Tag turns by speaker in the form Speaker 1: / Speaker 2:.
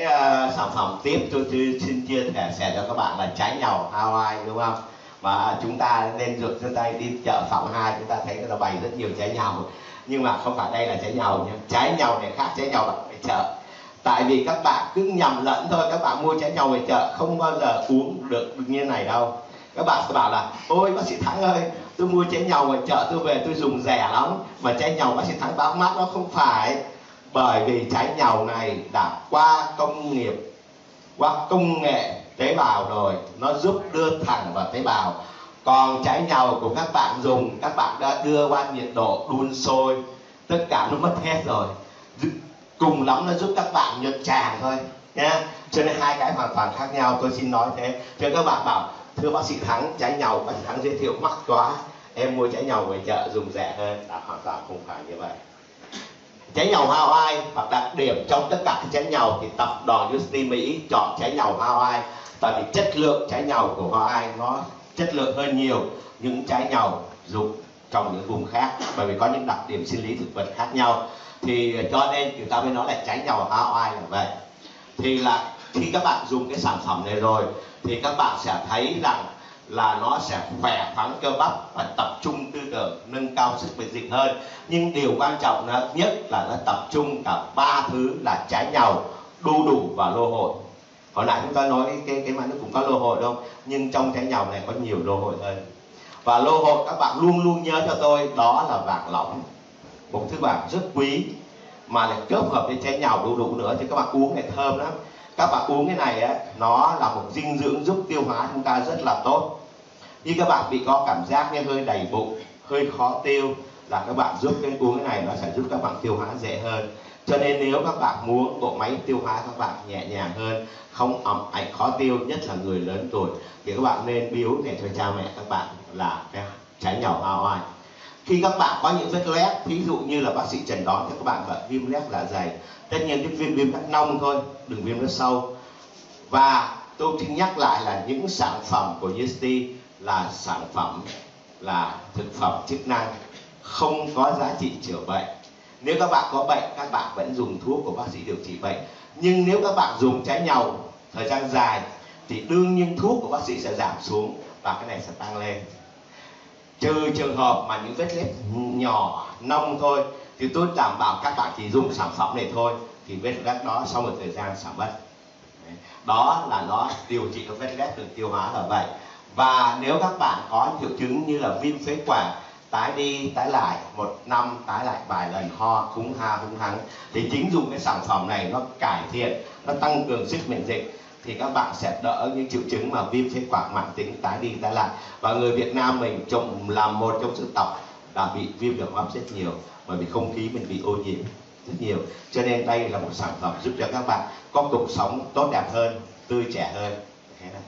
Speaker 1: Ờ, sản phẩm tiếp tôi, tôi xin chia sẻ cho các bạn là trái nhau Hawaii đúng không? Và chúng ta nên rượt chân tay đi chợ phòng hai chúng ta thấy là bày rất nhiều trái nhau. Nhưng mà không phải đây là trái nhau nhé trái nhau này khác trái nhau ở chợ. Tại vì các bạn cứ nhầm lẫn thôi các bạn mua trái nhau về chợ không bao giờ uống được như này đâu. Các bạn sẽ bảo là ôi bác sĩ thắng ơi tôi mua trái nhau ở chợ tôi về tôi dùng rẻ lắm mà trái nhau bác sĩ thắng báo mắt nó không phải bởi vì trái nhau này đã qua công nghiệp, qua công nghệ tế bào rồi, nó giúp đưa thẳng vào tế bào. Còn trái nhau của các bạn dùng, các bạn đã đưa qua nhiệt độ đun sôi, tất cả nó mất hết rồi. Cùng lắm nó giúp các bạn nhuận tràng thôi nha cho nên hai cái hoàn toàn khác nhau, tôi xin nói thế. Cho các bạn bảo, thưa bác sĩ thắng trái nhau bác sĩ thắng giới thiệu mắc quá, em mua trái nhau về chợ dùng rẻ hơn. Đã hoàn toàn không phải như vậy trái nhầu Hawaii và đặc điểm trong tất cả các trái nhầu thì tập đoàn Justin Mỹ chọn trái nhầu Hawaii tại vì chất lượng trái nhầu của Hawaii nó chất lượng hơn nhiều những trái nhầu dùng trong những vùng khác, bởi vì có những đặc điểm sinh lý thực vật khác nhau. Thì ờ, cho nên chúng ta mới nói là trái nhầu Hawaii là vậy. Thì là khi các bạn dùng cái sản phẩm này rồi, thì các bạn sẽ thấy rằng là nó sẽ khỏe khoắn cơ bắp và tập trung tư tưởng nâng cao sức miễn dịch hơn. Nhưng điều quan trọng nhất là nó tập trung cả ba thứ là trái nhau đu đủ và lô hội. Hồi nãy chúng ta nói cái cái, cái mà nó cũng có lô hội đâu nhưng trong trái nhau này có nhiều lô hội hơn. Và lô hội các bạn luôn luôn nhớ cho tôi đó là vàng lỏng. Một thứ vàng rất quý mà lại kết hợp với trái nhau đu đủ nữa thì các bạn uống này thơm lắm các bạn uống cái này á, nó là một dinh dưỡng giúp tiêu hóa chúng ta rất là tốt. Như các bạn bị có cảm giác như hơi đầy bụng, hơi khó tiêu, là các bạn giúp cái uống cái này nó sẽ giúp các bạn tiêu hóa dễ hơn. Cho nên nếu các bạn muốn bộ máy tiêu hóa các bạn nhẹ nhàng hơn, không ẩm, ảnh khó tiêu, nhất là người lớn tuổi, thì các bạn nên biếu để cho cha mẹ các bạn là cái trái nhỏ ao oai khi các bạn có những vết loét ví dụ như là bác sĩ trần đoán cho các bạn bệnh viêm loét dạ dày. Tất nhiên cái viêm viêm loét nông thôi, đừng viêm loét sâu. Và tôi xin nhắc lại là những sản phẩm của Yesti là sản phẩm, là thực phẩm chức năng, không có giá trị chữa bệnh. Nếu các bạn có bệnh, các bạn vẫn dùng thuốc của bác sĩ điều trị bệnh. Nhưng nếu các bạn dùng trái nhau thời gian dài, thì đương nhiên thuốc của bác sĩ sẽ giảm xuống và cái này sẽ tăng lên trừ trường hợp mà những vết lết nhỏ, nông thôi, thì tôi đảm bảo các bạn chỉ dùng sản phẩm này thôi, thì vết lết đó sau một thời gian giảm bớt đó là nó điều trị các vết lết được tiêu hóa là vậy. Và nếu các bạn có triệu chứng như là viêm phế quản, tái đi, tái lại, một năm tái lại vài lần ho cúng ha cúng hắng thì chính dùng cái sản phẩm này nó cải thiện, nó tăng cường sức miễn dịch thì các bạn sẽ đỡ những triệu chứng mà viêm phế quản mãn tính tái đi tái lại. Và người Việt Nam mình trong là một trong sự tộc đã bị viêm đường hô hấp rất nhiều, bởi vì không khí mình bị ô nhiễm rất nhiều. Cho nên đây là một sản phẩm giúp cho các bạn có cuộc sống tốt đẹp hơn, tươi trẻ hơn. Thế này